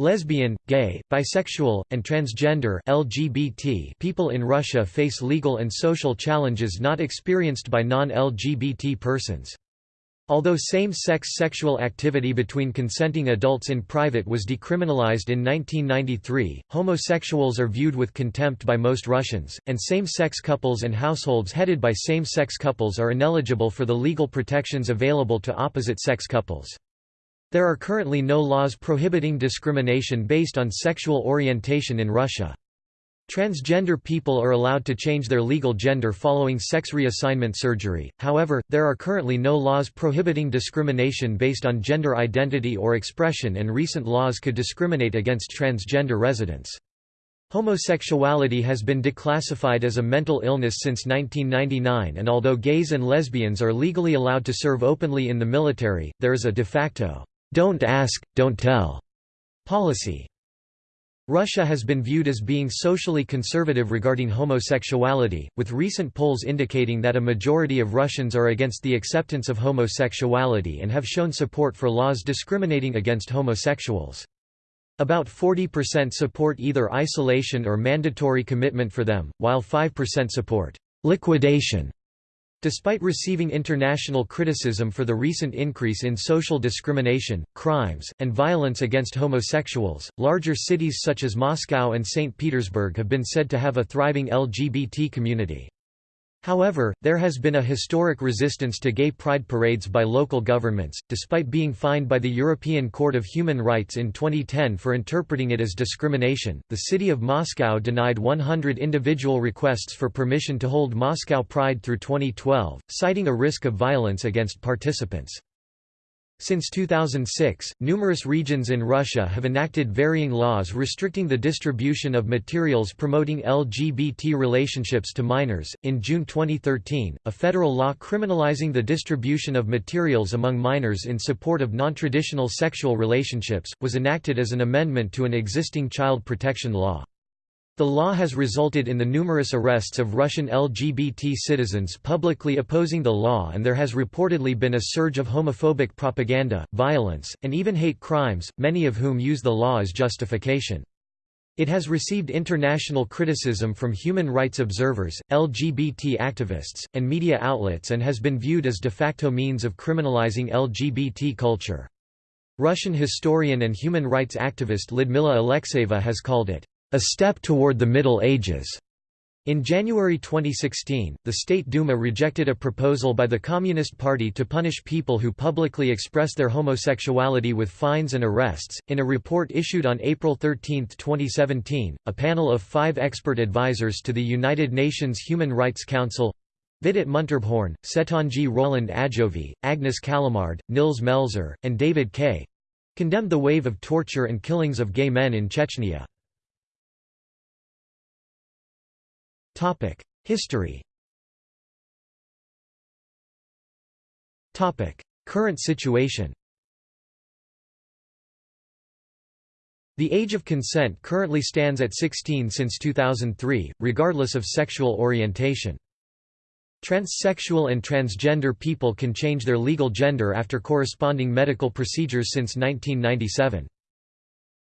Lesbian, gay, bisexual, and transgender LGBT people in Russia face legal and social challenges not experienced by non-LGBT persons. Although same-sex sexual activity between consenting adults in private was decriminalized in 1993, homosexuals are viewed with contempt by most Russians, and same-sex couples and households headed by same-sex couples are ineligible for the legal protections available to opposite-sex couples. There are currently no laws prohibiting discrimination based on sexual orientation in Russia. Transgender people are allowed to change their legal gender following sex reassignment surgery, however, there are currently no laws prohibiting discrimination based on gender identity or expression and recent laws could discriminate against transgender residents. Homosexuality has been declassified as a mental illness since 1999 and although gays and lesbians are legally allowed to serve openly in the military, there is a de facto don't ask, don't tell policy. Russia has been viewed as being socially conservative regarding homosexuality, with recent polls indicating that a majority of Russians are against the acceptance of homosexuality and have shown support for laws discriminating against homosexuals. About 40% support either isolation or mandatory commitment for them, while 5% support liquidation Despite receiving international criticism for the recent increase in social discrimination, crimes, and violence against homosexuals, larger cities such as Moscow and St. Petersburg have been said to have a thriving LGBT community. However, there has been a historic resistance to gay pride parades by local governments, despite being fined by the European Court of Human Rights in 2010 for interpreting it as discrimination. The city of Moscow denied 100 individual requests for permission to hold Moscow Pride through 2012, citing a risk of violence against participants. Since 2006, numerous regions in Russia have enacted varying laws restricting the distribution of materials promoting LGBT relationships to minors. In June 2013, a federal law criminalizing the distribution of materials among minors in support of non-traditional sexual relationships was enacted as an amendment to an existing child protection law. The law has resulted in the numerous arrests of Russian LGBT citizens publicly opposing the law and there has reportedly been a surge of homophobic propaganda, violence, and even hate crimes, many of whom use the law as justification. It has received international criticism from human rights observers, LGBT activists, and media outlets and has been viewed as de facto means of criminalizing LGBT culture. Russian historian and human rights activist Lyudmila Alexeyeva has called it a step toward the Middle Ages. In January 2016, the State Duma rejected a proposal by the Communist Party to punish people who publicly express their homosexuality with fines and arrests. In a report issued on April 13, 2017, a panel of five expert advisors to the United Nations Human Rights Council Vitit Muntarbhorn, Sètondji Roland Adjovi, Agnes Callamard, Nils Melzer, and David Kaye condemned the wave of torture and killings of gay men in Chechnya. History Topic: Current situation The age of consent currently stands at 16 since 2003, regardless of sexual orientation. Transsexual and transgender people can change their legal gender after corresponding medical procedures since 1997.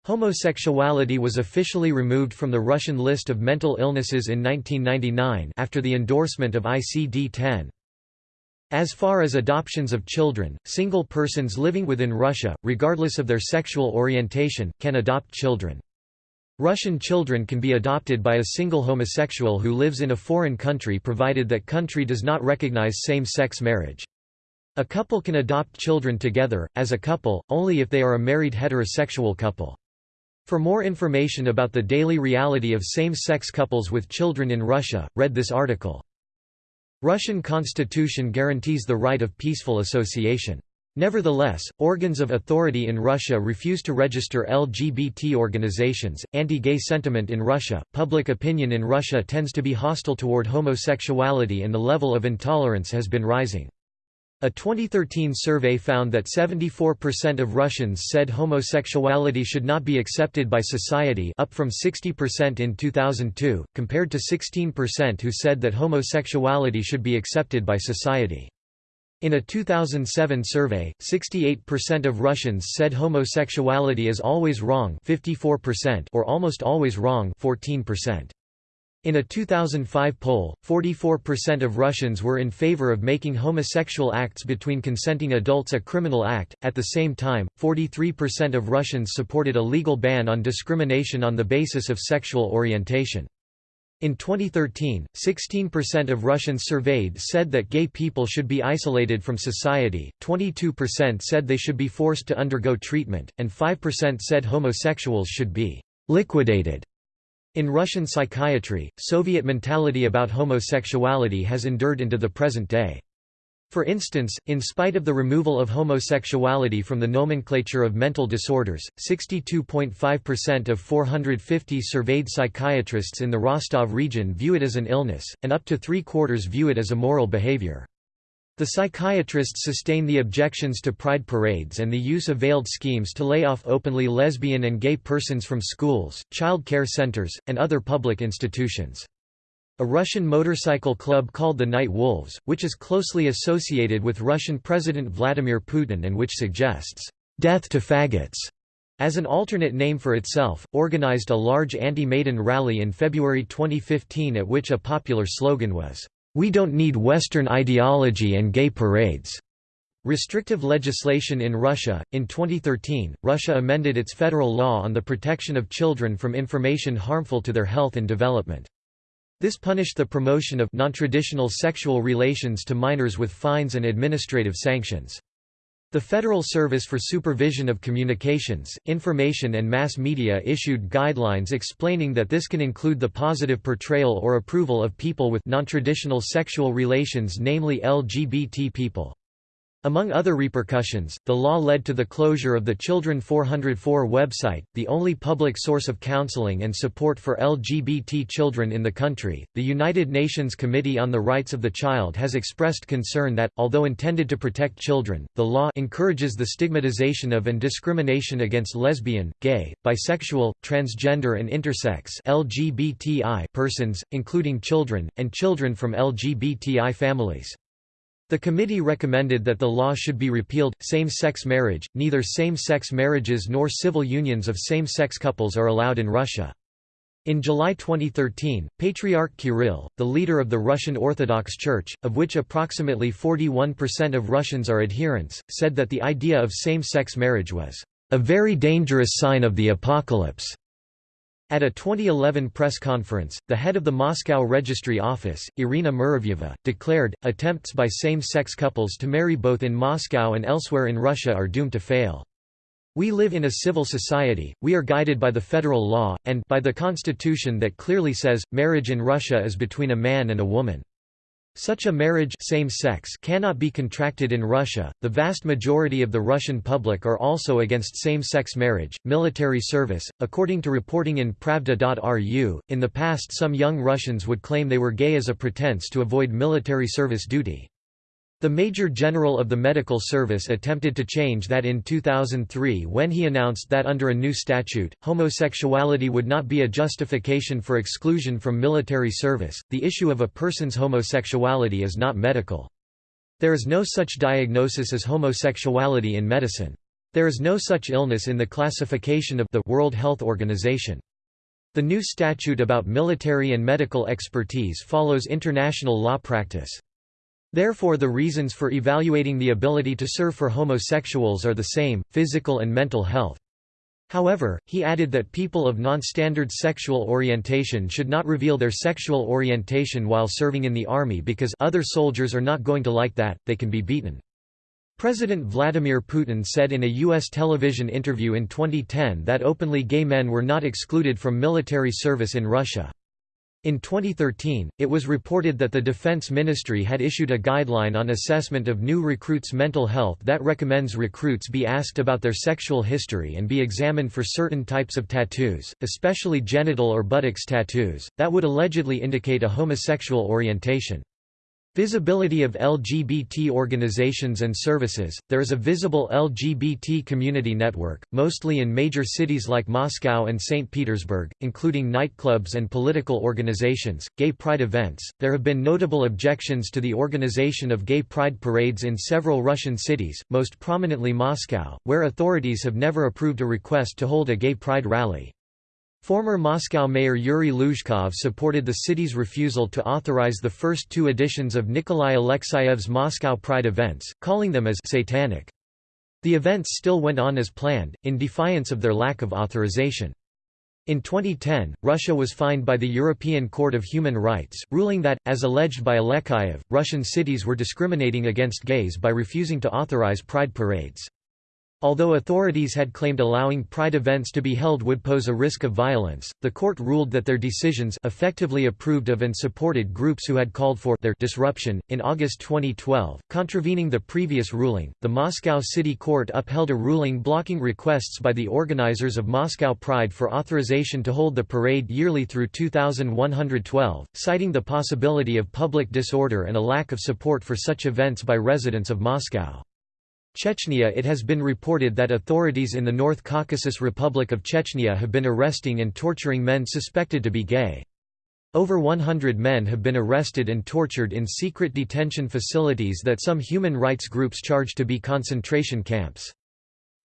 Homosexuality was officially removed from the Russian list of mental illnesses in 1999 after the endorsement of ICD-10. As far as adoptions of children, single persons living within Russia, regardless of their sexual orientation, can adopt children. Russian children can be adopted by a single homosexual who lives in a foreign country provided that country does not recognize same-sex marriage. A couple can adopt children together, as a couple, only if they are a married heterosexual couple. For more information about the daily reality of same-sex couples with children in Russia, read this article. Russian constitution guarantees the right of peaceful association. Nevertheless, organs of authority in Russia refuse to register LGBT organizations. Anti gay sentiment in Russia, public opinion in Russia tends to be hostile toward homosexuality and the level of intolerance has been rising. A 2013 survey found that 74% of Russians said homosexuality should not be accepted by society up from 60% in 2002, compared to 16% who said that homosexuality should be accepted by society. In a 2007 survey, 68% of Russians said homosexuality is always wrong 54% or almost always wrong 14%. In a 2005 poll, 44% of Russians were in favor of making homosexual acts between consenting adults a criminal act. At the same time, 43% of Russians supported a legal ban on discrimination on the basis of sexual orientation. In 2013, 16% of Russians surveyed said that gay people should be isolated from society, 22% said they should be forced to undergo treatment, and 5% said homosexuals should be liquidated. In Russian psychiatry, Soviet mentality about homosexuality has endured into the present day. For instance, in spite of the removal of homosexuality from the nomenclature of mental disorders, 62.5% of 450 surveyed psychiatrists in the Rostov region view it as an illness, and up to three-quarters view it as a moral behavior. The psychiatrists sustain the objections to pride parades and the use of veiled schemes to lay off openly lesbian and gay persons from schools, child care centers, and other public institutions. A Russian motorcycle club called the Night Wolves, which is closely associated with Russian President Vladimir Putin and which suggests, "'death to faggots' as an alternate name for itself, organized a large anti-Maidan rally in February 2015 at which a popular slogan was, we don't need Western ideology and gay parades. Restrictive legislation in Russia. In 2013, Russia amended its federal law on the protection of children from information harmful to their health and development. This punished the promotion of nontraditional sexual relations to minors with fines and administrative sanctions. The Federal Service for Supervision of Communications, Information and Mass Media issued guidelines explaining that this can include the positive portrayal or approval of people with nontraditional sexual relations namely LGBT people. Among other repercussions, the law led to the closure of the Children 404 website, the only public source of counseling and support for LGBT children in the country. The United Nations Committee on the Rights of the Child has expressed concern that, although intended to protect children, the law encourages the stigmatization of and discrimination against lesbian, gay, bisexual, transgender, and intersex (LGBTI) persons, including children, and children from LGBTI families. The committee recommended that the law should be repealed. Same sex marriage, neither same sex marriages nor civil unions of same sex couples are allowed in Russia. In July 2013, Patriarch Kirill, the leader of the Russian Orthodox Church, of which approximately 41% of Russians are adherents, said that the idea of same sex marriage was a very dangerous sign of the apocalypse. At a 2011 press conference, the head of the Moscow Registry Office, Irina Muravyeva, declared, attempts by same-sex couples to marry both in Moscow and elsewhere in Russia are doomed to fail. We live in a civil society, we are guided by the federal law, and by the constitution that clearly says, marriage in Russia is between a man and a woman. Such a marriage same sex cannot be contracted in Russia. The vast majority of the Russian public are also against same-sex marriage, military service. According to reporting in Pravda.ru, in the past some young Russians would claim they were gay as a pretense to avoid military service duty. The Major General of the Medical Service attempted to change that in 2003 when he announced that under a new statute, homosexuality would not be a justification for exclusion from military service. The issue of a person's homosexuality is not medical. There is no such diagnosis as homosexuality in medicine. There is no such illness in the classification of the World Health Organization. The new statute about military and medical expertise follows international law practice. Therefore the reasons for evaluating the ability to serve for homosexuals are the same, physical and mental health. However, he added that people of non-standard sexual orientation should not reveal their sexual orientation while serving in the army because other soldiers are not going to like that, they can be beaten. President Vladimir Putin said in a U.S. television interview in 2010 that openly gay men were not excluded from military service in Russia. In 2013, it was reported that the Defense Ministry had issued a guideline on assessment of new recruits' mental health that recommends recruits be asked about their sexual history and be examined for certain types of tattoos, especially genital or buttocks tattoos, that would allegedly indicate a homosexual orientation. Visibility of LGBT organizations and services There is a visible LGBT community network, mostly in major cities like Moscow and St. Petersburg, including nightclubs and political organizations, gay pride events. There have been notable objections to the organization of gay pride parades in several Russian cities, most prominently Moscow, where authorities have never approved a request to hold a gay pride rally. Former Moscow mayor Yuri Luzhkov supported the city's refusal to authorize the first two editions of Nikolai Alexeyev's Moscow Pride events, calling them as «satanic». The events still went on as planned, in defiance of their lack of authorization. In 2010, Russia was fined by the European Court of Human Rights, ruling that, as alleged by Alexeyev, Russian cities were discriminating against gays by refusing to authorize pride parades. Although authorities had claimed allowing Pride events to be held would pose a risk of violence, the court ruled that their decisions effectively approved of and supported groups who had called for their disruption. In August 2012, contravening the previous ruling, the Moscow City Court upheld a ruling blocking requests by the organizers of Moscow Pride for authorization to hold the parade yearly through 2112, citing the possibility of public disorder and a lack of support for such events by residents of Moscow. Chechnya It has been reported that authorities in the North Caucasus Republic of Chechnya have been arresting and torturing men suspected to be gay. Over 100 men have been arrested and tortured in secret detention facilities that some human rights groups charge to be concentration camps.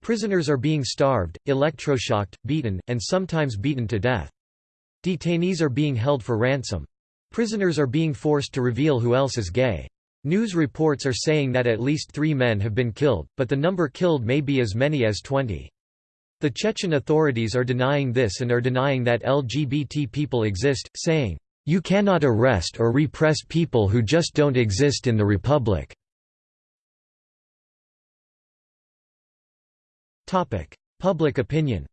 Prisoners are being starved, electroshocked, beaten, and sometimes beaten to death. Detainees are being held for ransom. Prisoners are being forced to reveal who else is gay. News reports are saying that at least three men have been killed, but the number killed may be as many as 20. The Chechen authorities are denying this and are denying that LGBT people exist, saying, "...you cannot arrest or repress people who just don't exist in the republic." Public opinion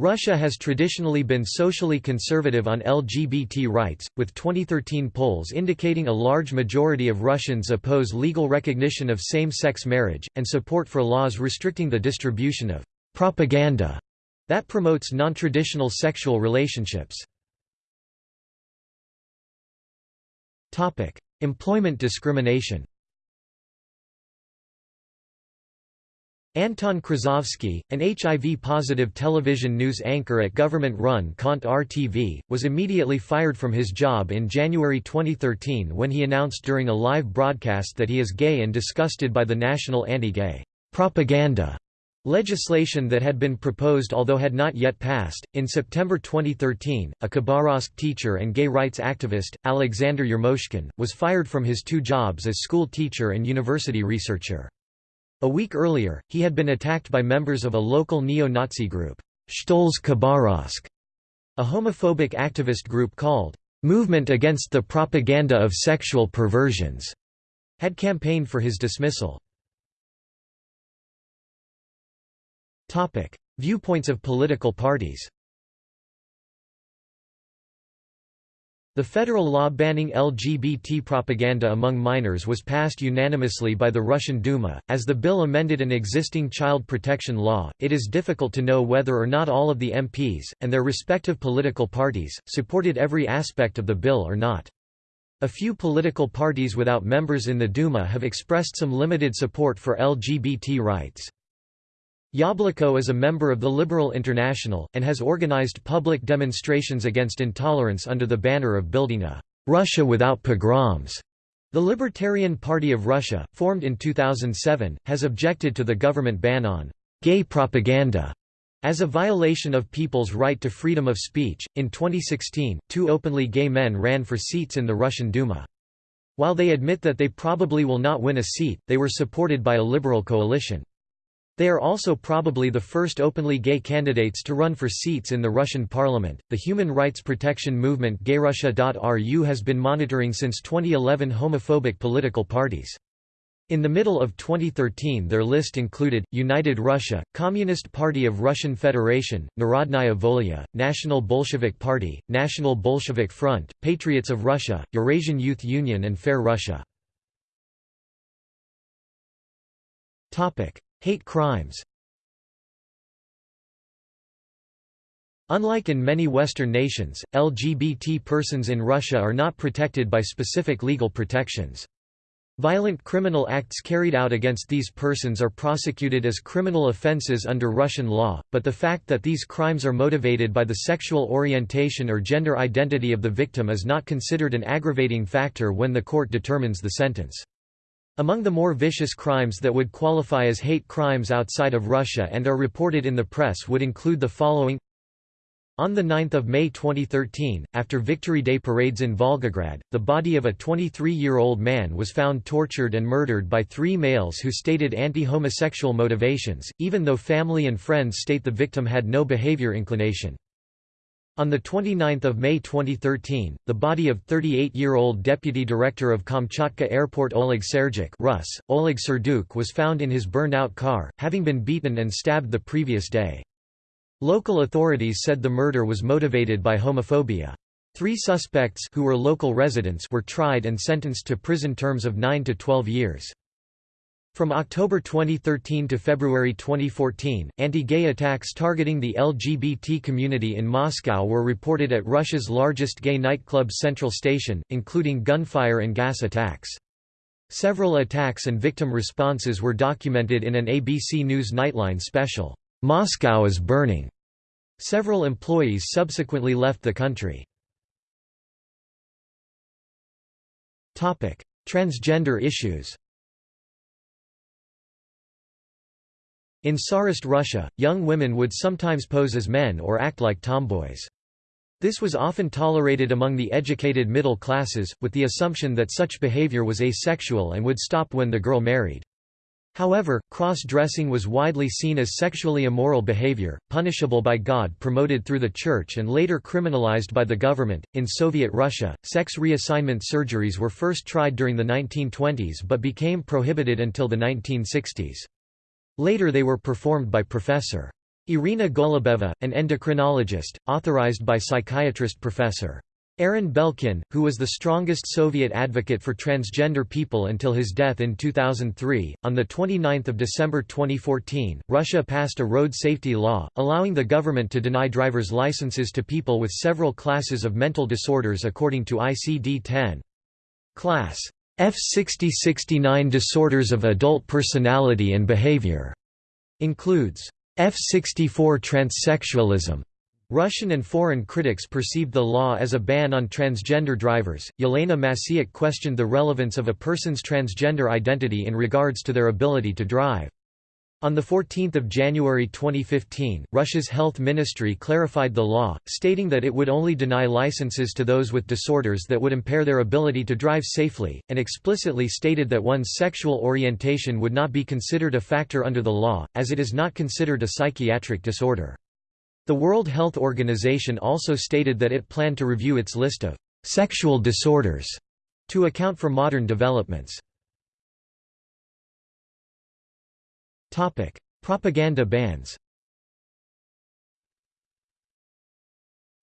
Russia has traditionally been socially conservative on LGBT rights, with 2013 polls indicating a large majority of Russians oppose legal recognition of same-sex marriage, and support for laws restricting the distribution of «propaganda» that promotes non-traditional sexual relationships. Employment discrimination Anton Krasovsky, an HIV-positive television news anchor at government-run Kontr TV, was immediately fired from his job in January 2013 when he announced during a live broadcast that he is gay and disgusted by the national anti-gay propaganda legislation that had been proposed although had not yet passed. In September 2013, a Khabarovsk teacher and gay rights activist, Alexander Yermoshkin, was fired from his two jobs as school teacher and university researcher. A week earlier, he had been attacked by members of a local neo-Nazi group, Shtolz Khabarovsk, a homophobic activist group called Movement Against the Propaganda of Sexual Perversions, had campaigned for his dismissal. Viewpoints of political parties The federal law banning LGBT propaganda among minors was passed unanimously by the Russian Duma. As the bill amended an existing child protection law, it is difficult to know whether or not all of the MPs, and their respective political parties, supported every aspect of the bill or not. A few political parties without members in the Duma have expressed some limited support for LGBT rights. Yabloko is a member of the Liberal International, and has organized public demonstrations against intolerance under the banner of building a «Russia without pogroms». The Libertarian Party of Russia, formed in 2007, has objected to the government ban on «gay propaganda» as a violation of people's right to freedom of speech. In 2016, two openly gay men ran for seats in the Russian Duma. While they admit that they probably will not win a seat, they were supported by a liberal coalition. They are also probably the first openly gay candidates to run for seats in the Russian parliament. The human rights protection movement GayRussia.ru has been monitoring since 2011 homophobic political parties. In the middle of 2013 their list included, United Russia, Communist Party of Russian Federation, Narodnaya Volya, National Bolshevik Party, National Bolshevik Front, Patriots of Russia, Eurasian Youth Union and Fair Russia. Hate crimes Unlike in many Western nations, LGBT persons in Russia are not protected by specific legal protections. Violent criminal acts carried out against these persons are prosecuted as criminal offences under Russian law, but the fact that these crimes are motivated by the sexual orientation or gender identity of the victim is not considered an aggravating factor when the court determines the sentence. Among the more vicious crimes that would qualify as hate crimes outside of Russia and are reported in the press would include the following on 9 May 2013, after Victory Day parades in Volgograd, the body of a 23-year-old man was found tortured and murdered by three males who stated anti-homosexual motivations, even though family and friends state the victim had no behavior inclination. On 29 May 2013, the body of 38-year-old Deputy Director of Kamchatka Airport Oleg Serdyuk Rus, Oleg Serduk was found in his burned-out car, having been beaten and stabbed the previous day. Local authorities said the murder was motivated by homophobia. Three suspects who were local residents were tried and sentenced to prison terms of 9 to 12 years. From October 2013 to February 2014, anti-gay attacks targeting the LGBT community in Moscow were reported at Russia's largest gay nightclub Central Station, including gunfire and gas attacks. Several attacks and victim responses were documented in an ABC News Nightline special. Moscow is burning. Several employees subsequently left the country. Transgender issues In Tsarist Russia, young women would sometimes pose as men or act like tomboys. This was often tolerated among the educated middle classes, with the assumption that such behavior was asexual and would stop when the girl married. However, cross-dressing was widely seen as sexually immoral behavior, punishable by God promoted through the church and later criminalized by the government. In Soviet Russia, sex reassignment surgeries were first tried during the 1920s but became prohibited until the 1960s. Later they were performed by Professor. Irina Golubeva, an endocrinologist, authorized by psychiatrist Professor. Aron Belkin, who was the strongest Soviet advocate for transgender people until his death in 2003, on 29 December 2014, Russia passed a road safety law, allowing the government to deny driver's licenses to people with several classes of mental disorders according to ICD-10. Class F60-69 disorders of adult personality and behavior includes F64 transsexualism, Russian and foreign critics perceived the law as a ban on transgender drivers. Yelena Masiuk questioned the relevance of a person's transgender identity in regards to their ability to drive. On 14 January 2015, Russia's health ministry clarified the law, stating that it would only deny licenses to those with disorders that would impair their ability to drive safely, and explicitly stated that one's sexual orientation would not be considered a factor under the law, as it is not considered a psychiatric disorder. The World Health Organization also stated that it planned to review its list of sexual disorders to account for modern developments. Topic: Propaganda bans.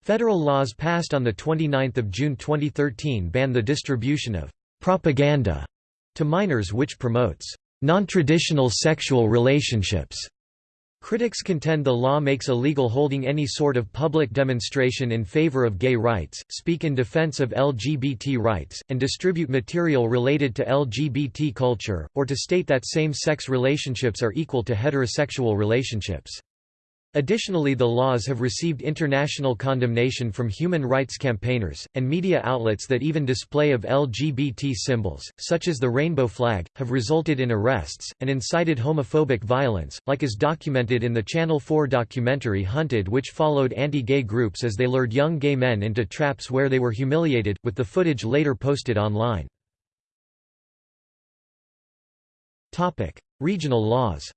Federal laws passed on the 29th of June 2013 ban the distribution of propaganda to minors which promotes non-traditional sexual relationships Critics contend the law makes illegal holding any sort of public demonstration in favor of gay rights, speak in defense of LGBT rights, and distribute material related to LGBT culture, or to state that same-sex relationships are equal to heterosexual relationships. Additionally the laws have received international condemnation from human rights campaigners, and media outlets that even display of LGBT symbols, such as the rainbow flag, have resulted in arrests, and incited homophobic violence, like is documented in the Channel 4 documentary Hunted which followed anti-gay groups as they lured young gay men into traps where they were humiliated, with the footage later posted online. Regional laws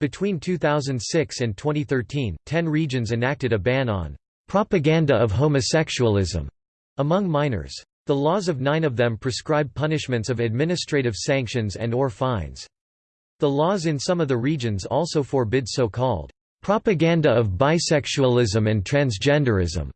Between 2006 and 2013, ten regions enacted a ban on propaganda of homosexualism among minors. The laws of nine of them prescribe punishments of administrative sanctions and or fines. The laws in some of the regions also forbid so-called propaganda of bisexualism and transgenderism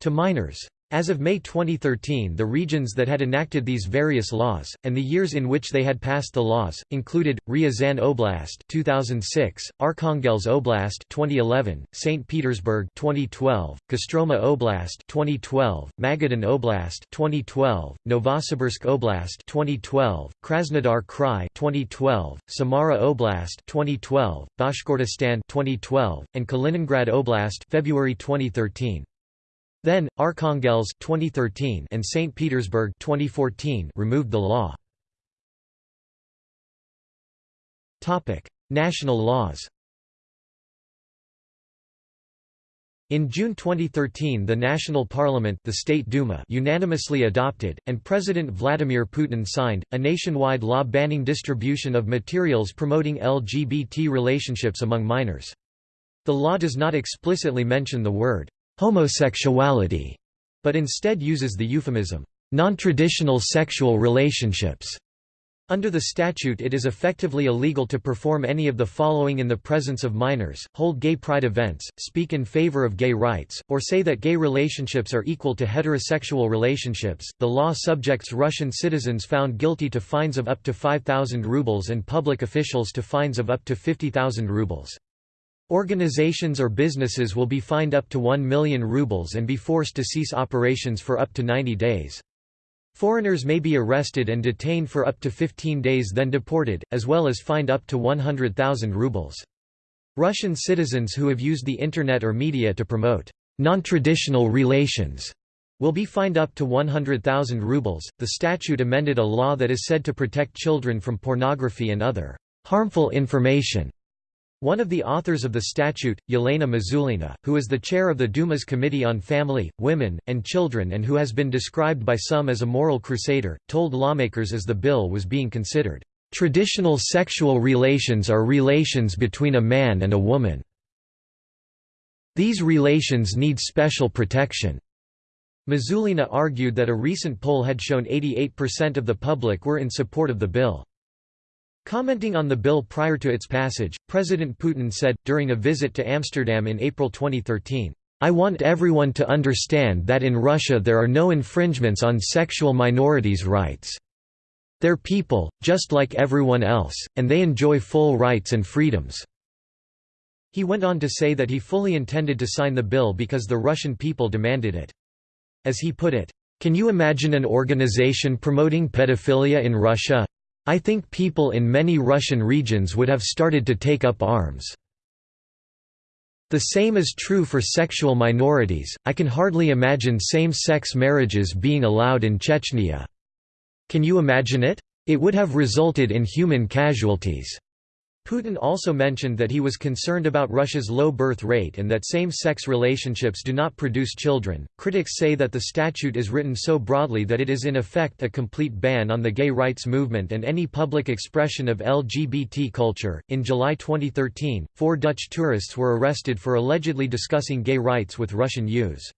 to minors. As of May 2013 the regions that had enacted these various laws, and the years in which they had passed the laws, included, Ryazan Oblast 2006, Arkhangelsk Oblast 2011, St. Petersburg 2012, Kostroma Oblast 2012, Magadan Oblast 2012, Novosibirsk Oblast 2012, Krasnodar Krai 2012, Samara Oblast 2012, Bashkortostan 2012, and Kaliningrad Oblast February 2013. Then, Arkhangelsk 2013 and St. Petersburg 2014 removed the law. National laws In June 2013 the National Parliament the State Duma unanimously adopted, and President Vladimir Putin signed, a nationwide law banning distribution of materials promoting LGBT relationships among minors. The law does not explicitly mention the word homosexuality, but instead uses the euphemism, non-traditional sexual relationships. Under the statute it is effectively illegal to perform any of the following in the presence of minors, hold gay pride events, speak in favor of gay rights, or say that gay relationships are equal to heterosexual relationships. The law subjects Russian citizens found guilty to fines of up to 5,000 rubles and public officials to fines of up to 50,000 rubles. Organizations or businesses will be fined up to 1 million rubles and be forced to cease operations for up to 90 days. Foreigners may be arrested and detained for up to 15 days then deported, as well as fined up to 100,000 rubles. Russian citizens who have used the Internet or media to promote non-traditional relations will be fined up to 100,000 rubles. The statute amended a law that is said to protect children from pornography and other harmful information. One of the authors of the statute, Yelena Mizulina, who is the chair of the Duma's Committee on Family, Women, and Children and who has been described by some as a moral crusader, told lawmakers as the bill was being considered, "...traditional sexual relations are relations between a man and a woman. These relations need special protection." Mizulina argued that a recent poll had shown 88% of the public were in support of the bill. Commenting on the bill prior to its passage, President Putin said, during a visit to Amsterdam in April 2013, I want everyone to understand that in Russia there are no infringements on sexual minorities' rights. They're people, just like everyone else, and they enjoy full rights and freedoms." He went on to say that he fully intended to sign the bill because the Russian people demanded it. As he put it, "...can you imagine an organization promoting pedophilia in Russia? I think people in many Russian regions would have started to take up arms. The same is true for sexual minorities, I can hardly imagine same-sex marriages being allowed in Chechnya. Can you imagine it? It would have resulted in human casualties. Putin also mentioned that he was concerned about Russia's low birth rate and that same-sex relationships do not produce children. Critics say that the statute is written so broadly that it is in effect a complete ban on the gay rights movement and any public expression of LGBT culture. In July 2013, four Dutch tourists were arrested for allegedly discussing gay rights with Russian youths.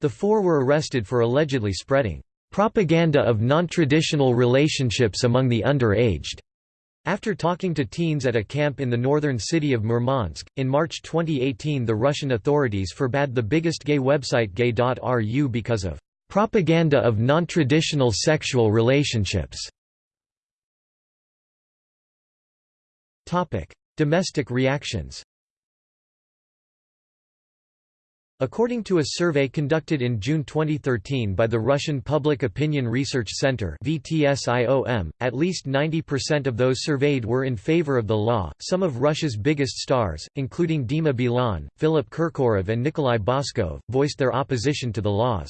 The four were arrested for allegedly spreading propaganda of non-traditional relationships among the underaged after talking to teens at a camp in the northern city of Murmansk, in March 2018 the Russian authorities forbade the biggest gay website gay.ru because of "...propaganda of non-traditional sexual relationships". Domestic reactions According to a survey conducted in June 2013 by the Russian Public Opinion Research Center (VTSIOM), at least 90% of those surveyed were in favor of the law. Some of Russia's biggest stars, including Dima Bilan, Philip Kirkorov, and Nikolai Baskov, voiced their opposition to the laws.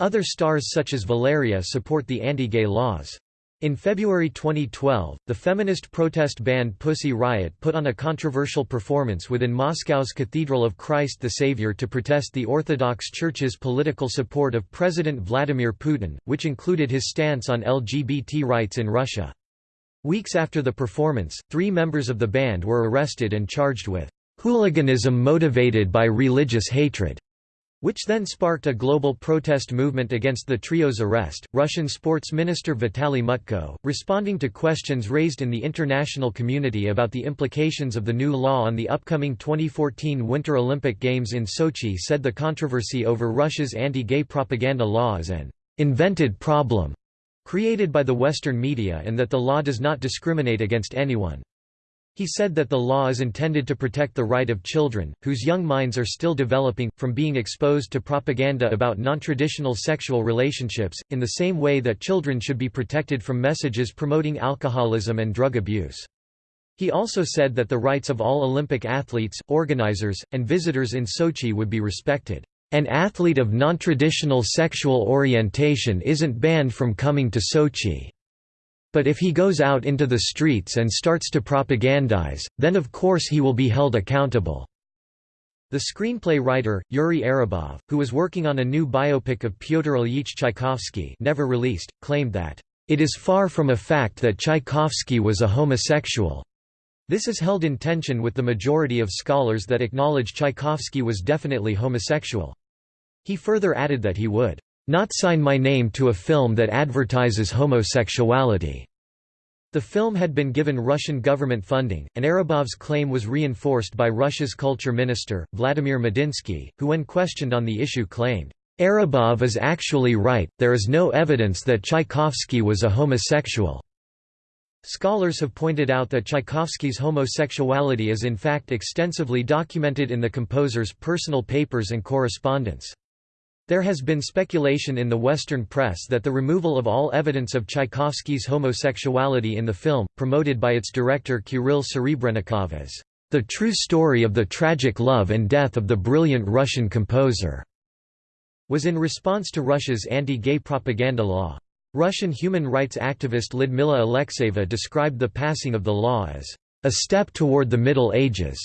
Other stars such as Valeria support the anti-gay laws. In February 2012, the feminist protest band Pussy Riot put on a controversial performance within Moscow's Cathedral of Christ the Savior to protest the Orthodox Church's political support of President Vladimir Putin, which included his stance on LGBT rights in Russia. Weeks after the performance, three members of the band were arrested and charged with hooliganism motivated by religious hatred. Which then sparked a global protest movement against the trio's arrest. Russian sports minister Vitaly Mutko, responding to questions raised in the international community about the implications of the new law on the upcoming 2014 Winter Olympic Games in Sochi, said the controversy over Russia's anti gay propaganda law is an invented problem created by the Western media and that the law does not discriminate against anyone. He said that the law is intended to protect the right of children, whose young minds are still developing, from being exposed to propaganda about non-traditional sexual relationships, in the same way that children should be protected from messages promoting alcoholism and drug abuse. He also said that the rights of all Olympic athletes, organizers, and visitors in Sochi would be respected. An athlete of non-traditional sexual orientation isn't banned from coming to Sochi. But if he goes out into the streets and starts to propagandize, then of course he will be held accountable." The screenplay writer, Yuri Arabov, who was working on a new biopic of Pyotr Ilyich Tchaikovsky never released, claimed that, "...it is far from a fact that Tchaikovsky was a homosexual." This is held in tension with the majority of scholars that acknowledge Tchaikovsky was definitely homosexual. He further added that he would not sign my name to a film that advertises homosexuality. The film had been given Russian government funding, and Arabov's claim was reinforced by Russia's culture minister, Vladimir Medinsky, who when questioned on the issue claimed, "'Arabov is actually right, there is no evidence that Tchaikovsky was a homosexual." Scholars have pointed out that Tchaikovsky's homosexuality is in fact extensively documented in the composer's personal papers and correspondence. There has been speculation in the Western press that the removal of all evidence of Tchaikovsky's homosexuality in the film, promoted by its director Kirill Serebrennikov as the true story of the tragic love and death of the brilliant Russian composer, was in response to Russia's anti-gay propaganda law. Russian human rights activist Lyudmila Alexeyeva described the passing of the law as a step toward the Middle Ages.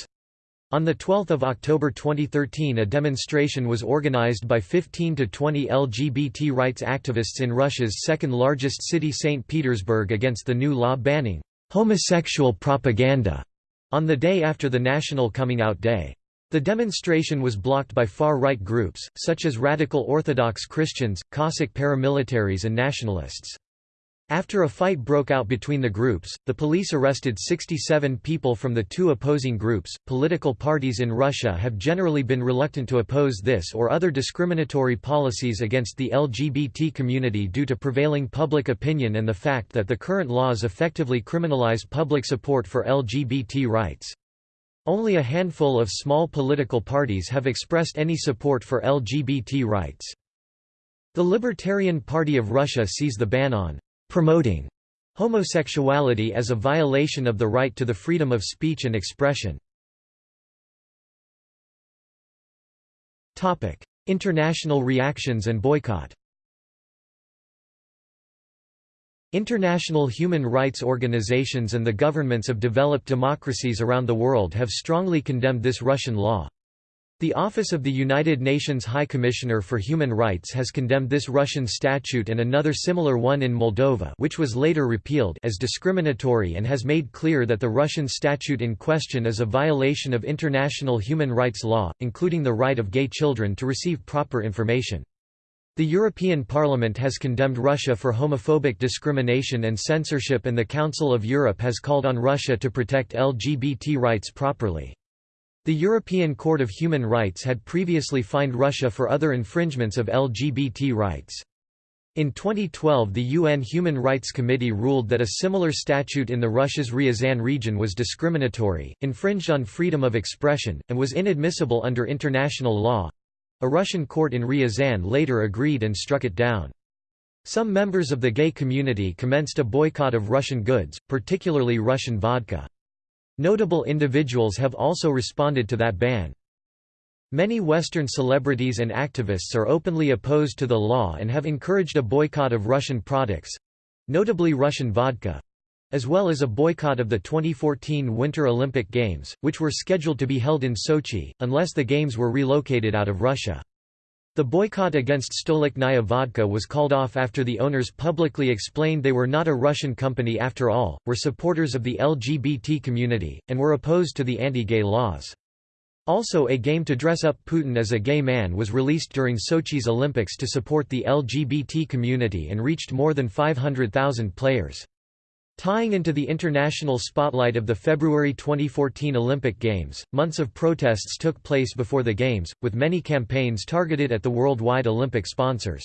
On 12 October 2013 a demonstration was organized by 15 to 20 LGBT rights activists in Russia's second-largest city St. Petersburg against the new law banning homosexual propaganda on the day after the National Coming Out Day. The demonstration was blocked by far-right groups, such as radical Orthodox Christians, Cossack paramilitaries and nationalists. After a fight broke out between the groups, the police arrested 67 people from the two opposing groups. Political parties in Russia have generally been reluctant to oppose this or other discriminatory policies against the LGBT community due to prevailing public opinion and the fact that the current laws effectively criminalize public support for LGBT rights. Only a handful of small political parties have expressed any support for LGBT rights. The Libertarian Party of Russia sees the ban on promoting homosexuality as a violation of the right to the freedom of speech and expression. Topic: International reactions and boycott International human rights organizations and the governments of developed democracies around the world have strongly condemned this Russian law. The Office of the United Nations High Commissioner for Human Rights has condemned this Russian statute and another similar one in Moldova which was later repealed as discriminatory and has made clear that the Russian statute in question is a violation of international human rights law, including the right of gay children to receive proper information. The European Parliament has condemned Russia for homophobic discrimination and censorship and the Council of Europe has called on Russia to protect LGBT rights properly. The European Court of Human Rights had previously fined Russia for other infringements of LGBT rights. In 2012 the UN Human Rights Committee ruled that a similar statute in the Russia's Ryazan region was discriminatory, infringed on freedom of expression, and was inadmissible under international law. A Russian court in Ryazan later agreed and struck it down. Some members of the gay community commenced a boycott of Russian goods, particularly Russian vodka. Notable individuals have also responded to that ban. Many Western celebrities and activists are openly opposed to the law and have encouraged a boycott of Russian products—notably Russian vodka—as well as a boycott of the 2014 Winter Olympic Games, which were scheduled to be held in Sochi, unless the Games were relocated out of Russia. The boycott against Stolichnaya vodka was called off after the owners publicly explained they were not a Russian company after all, were supporters of the LGBT community, and were opposed to the anti-gay laws. Also a game to dress up Putin as a gay man was released during Sochi's Olympics to support the LGBT community and reached more than 500,000 players. Tying into the international spotlight of the February 2014 Olympic Games, months of protests took place before the Games, with many campaigns targeted at the worldwide Olympic sponsors.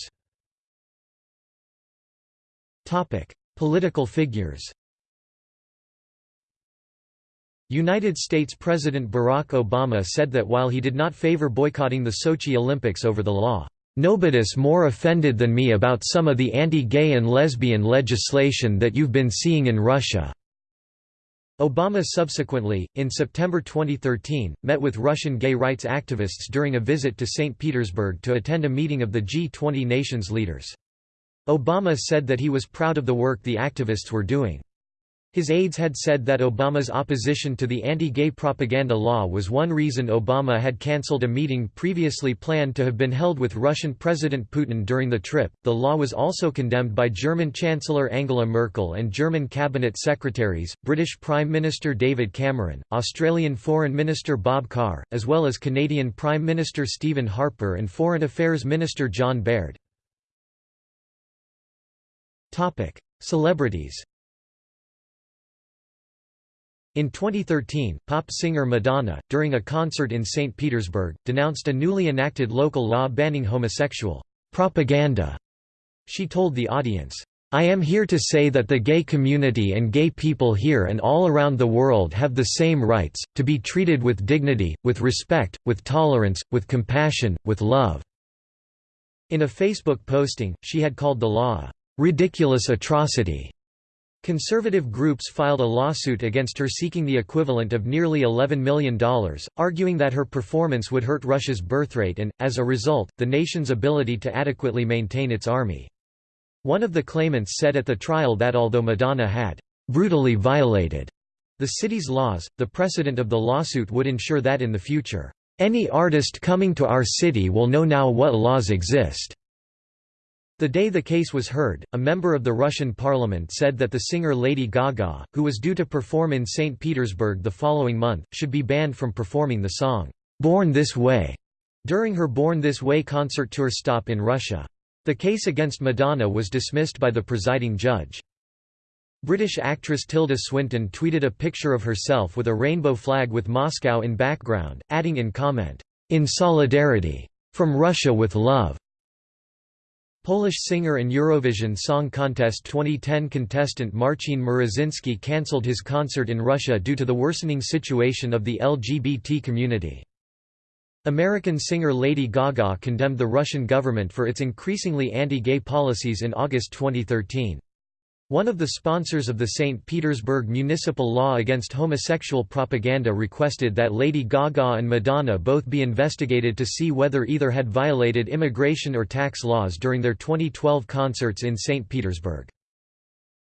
Political figures United States President Barack Obama said that while he did not favor boycotting the Sochi Olympics over the law, "...nobody's more offended than me about some of the anti-gay and lesbian legislation that you've been seeing in Russia." Obama subsequently, in September 2013, met with Russian gay rights activists during a visit to St. Petersburg to attend a meeting of the G20 nations leaders. Obama said that he was proud of the work the activists were doing. His aides had said that Obama's opposition to the anti-gay propaganda law was one reason Obama had cancelled a meeting previously planned to have been held with Russian President Putin during the trip. The law was also condemned by German Chancellor Angela Merkel and German cabinet secretaries, British Prime Minister David Cameron, Australian Foreign Minister Bob Carr, as well as Canadian Prime Minister Stephen Harper and Foreign Affairs Minister John Baird. Topic: Celebrities in 2013, pop singer Madonna, during a concert in St. Petersburg, denounced a newly enacted local law banning homosexual propaganda. She told the audience, I am here to say that the gay community and gay people here and all around the world have the same rights, to be treated with dignity, with respect, with tolerance, with compassion, with love." In a Facebook posting, she had called the law a "...ridiculous atrocity." Conservative groups filed a lawsuit against her seeking the equivalent of nearly $11 million, arguing that her performance would hurt Russia's birthrate and, as a result, the nation's ability to adequately maintain its army. One of the claimants said at the trial that although Madonna had brutally violated the city's laws, the precedent of the lawsuit would ensure that in the future, any artist coming to our city will know now what laws exist. The day the case was heard, a member of the Russian parliament said that the singer Lady Gaga, who was due to perform in St. Petersburg the following month, should be banned from performing the song, "'Born This Way' during her Born This Way concert tour stop in Russia. The case against Madonna was dismissed by the presiding judge. British actress Tilda Swinton tweeted a picture of herself with a rainbow flag with Moscow in background, adding in comment, "'In solidarity. From Russia with love. Polish singer and Eurovision Song Contest 2010 contestant Marcin Mrozinski cancelled his concert in Russia due to the worsening situation of the LGBT community. American singer Lady Gaga condemned the Russian government for its increasingly anti-gay policies in August 2013. One of the sponsors of the St. Petersburg municipal law against homosexual propaganda requested that Lady Gaga and Madonna both be investigated to see whether either had violated immigration or tax laws during their 2012 concerts in St. Petersburg.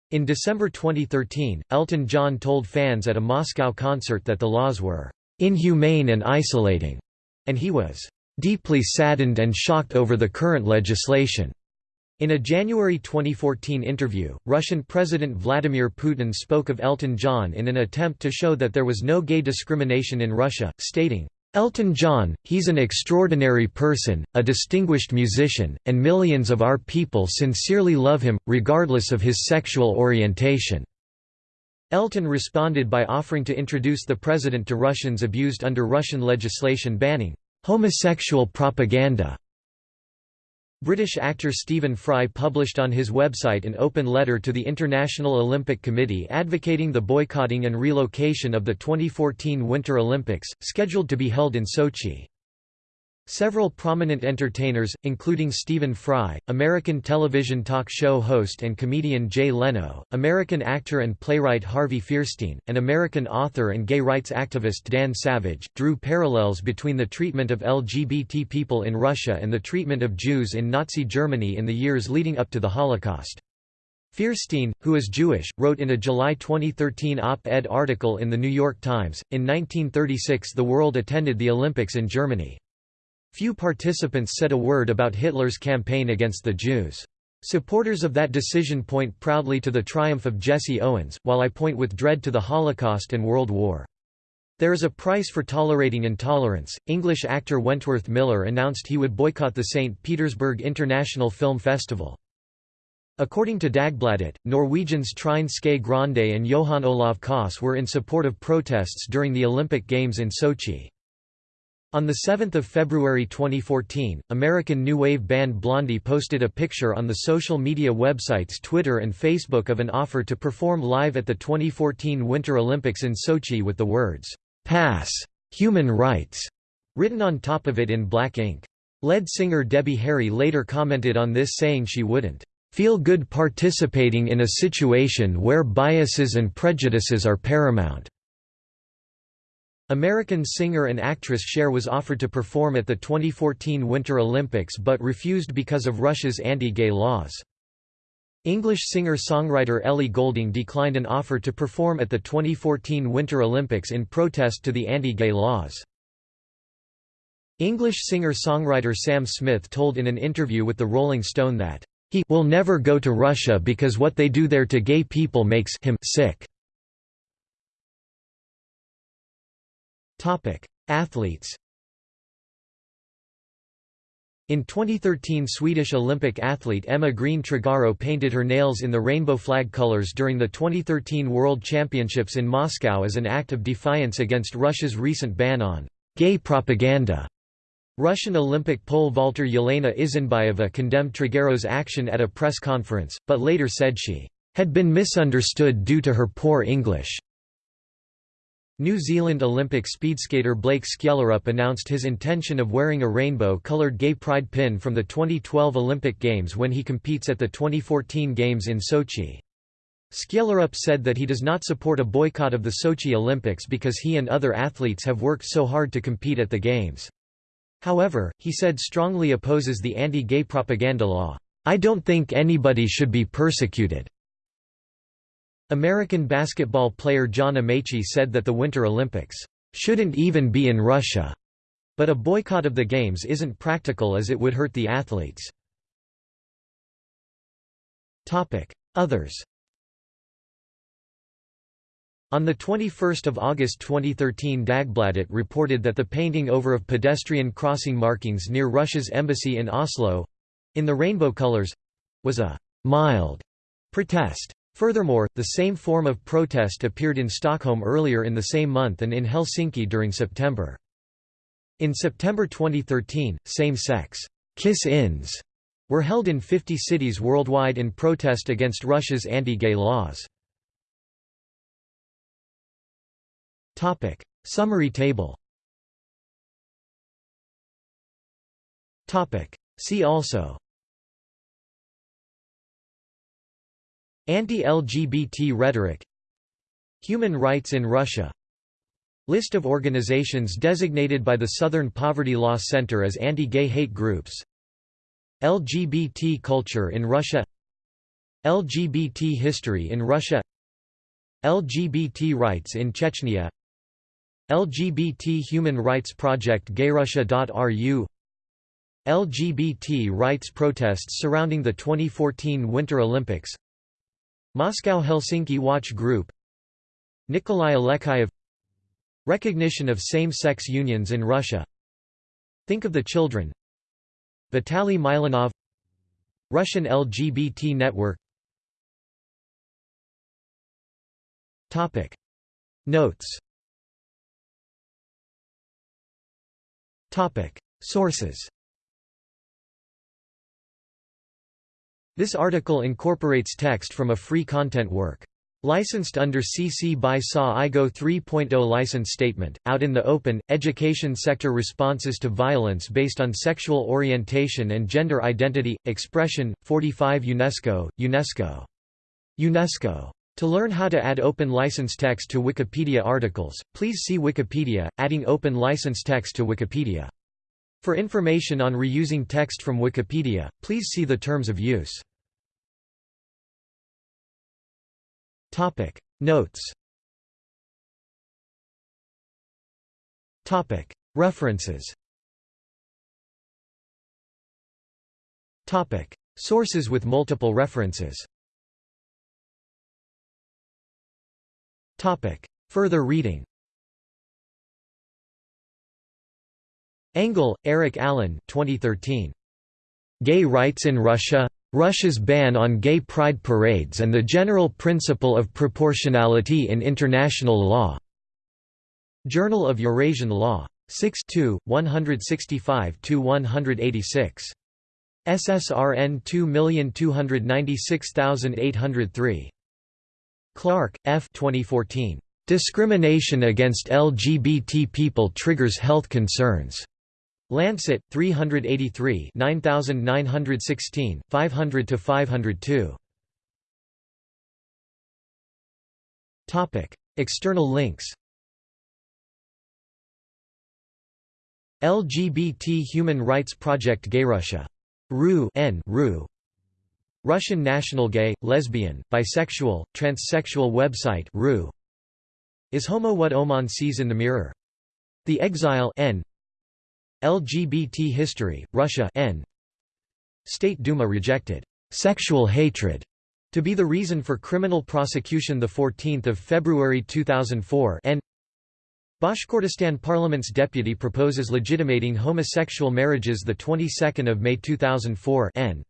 In December 2013, Elton John told fans at a Moscow concert that the laws were inhumane and isolating, and he was deeply saddened and shocked over the current legislation. In a January 2014 interview, Russian President Vladimir Putin spoke of Elton John in an attempt to show that there was no gay discrimination in Russia, stating, Elton John, he's an extraordinary person, a distinguished musician, and millions of our people sincerely love him, regardless of his sexual orientation." Elton responded by offering to introduce the president to Russians abused under Russian legislation banning homosexual propaganda. British actor Stephen Fry published on his website an open letter to the International Olympic Committee advocating the boycotting and relocation of the 2014 Winter Olympics, scheduled to be held in Sochi. Several prominent entertainers, including Stephen Fry, American television talk show host and comedian Jay Leno, American actor and playwright Harvey Fierstein, and American author and gay rights activist Dan Savage, drew parallels between the treatment of LGBT people in Russia and the treatment of Jews in Nazi Germany in the years leading up to the Holocaust. Fierstein, who is Jewish, wrote in a July 2013 op-ed article in The New York Times, in 1936 the world attended the Olympics in Germany. Few participants said a word about Hitler's campaign against the Jews. Supporters of that decision point proudly to the triumph of Jesse Owens, while I point with dread to the Holocaust and World War. There is a price for tolerating intolerance. English actor Wentworth Miller announced he would boycott the St. Petersburg International Film Festival. According to Dagbladet, Norwegians Trine Skei Grande and Johan Olav Koss were in support of protests during the Olympic Games in Sochi. On 7 February 2014, American new wave band Blondie posted a picture on the social media websites Twitter and Facebook of an offer to perform live at the 2014 Winter Olympics in Sochi with the words, "'Pass! Human Rights' written on top of it in black ink. Lead singer Debbie Harry later commented on this saying she wouldn't "'feel good participating in a situation where biases and prejudices are paramount' American singer and actress Cher was offered to perform at the 2014 Winter Olympics but refused because of Russia's anti-gay laws. English singer-songwriter Ellie Goulding declined an offer to perform at the 2014 Winter Olympics in protest to the anti-gay laws. English singer-songwriter Sam Smith told in an interview with the Rolling Stone that, "...he will never go to Russia because what they do there to gay people makes him sick." Athletes In 2013 Swedish Olympic athlete Emma Green Tregaro painted her nails in the rainbow flag colors during the 2013 World Championships in Moscow as an act of defiance against Russia's recent ban on gay propaganda. Russian Olympic pole vaulter Yelena Isinbayeva condemned Tregaro's action at a press conference, but later said she had been misunderstood due to her poor English. New Zealand Olympic speedskater Blake Skjellerup announced his intention of wearing a rainbow-coloured gay pride pin from the 2012 Olympic Games when he competes at the 2014 Games in Sochi. Skjellerup said that he does not support a boycott of the Sochi Olympics because he and other athletes have worked so hard to compete at the Games. However, he said strongly opposes the anti-gay propaganda law. I don't think anybody should be persecuted. American basketball player John Amaechi said that the Winter Olympics shouldn't even be in Russia, but a boycott of the Games isn't practical as it would hurt the athletes. Others on 21 August 2013 Dagbladet reported that the painting over of pedestrian crossing markings near Russia's embassy in Oslo—in the rainbow colors—was a «mild» protest. Furthermore, the same form of protest appeared in Stockholm earlier in the same month and in Helsinki during September. In September 2013, same-sex kiss-ins were held in 50 cities worldwide in protest against Russia's anti-gay laws. Topic: Summary table Topic: See also Anti-LGBT rhetoric Human rights in Russia List of organizations designated by the Southern Poverty Law Center as anti-gay hate groups LGBT culture in Russia LGBT history in Russia LGBT rights in Chechnya LGBT Human Rights Project gayrussia.ru LGBT rights protests surrounding the 2014 Winter Olympics Moscow Helsinki Watch Group Nikolai Alekseyev Recognition of same-sex unions in Russia Think of the Children Vitaly Milonov Russian LGBT Network. Topic. Notes. Topic. Sources This article incorporates text from a free content work. Licensed under CC by SA IGO 3.0 license statement, out in the open, education sector responses to violence based on sexual orientation and gender identity, expression, 45 UNESCO, UNESCO. UNESCO. To learn how to add open license text to Wikipedia articles, please see Wikipedia, adding open license text to Wikipedia. For information on reusing text from Wikipedia, please see the terms of use. Topic. Notes. Topic. References. Topic. Sources with multiple references. Topic. Further reading. Engle, Eric Allen 2013. Gay Rights in Russia? Russia's ban on gay pride parades and the general principle of proportionality in international law. Journal of Eurasian Law. 6 165–186. SSRN 2296803. Clark, F. 2014. Discrimination against LGBT people triggers health concerns. Lancet, 383 9916, 500 to 502 Topic External links. LGBT Human Rights Project Gay Russia. RU N RU. Russian national gay, lesbian, bisexual, transsexual website RU. Is homo what Oman sees in the mirror? The Exile N LGBT history, Russia N. State Duma rejected sexual hatred to be the reason for criminal prosecution 14 February 2004 N. Bashkortostan parliament's deputy proposes legitimating homosexual marriages the 22nd of May 2004 N.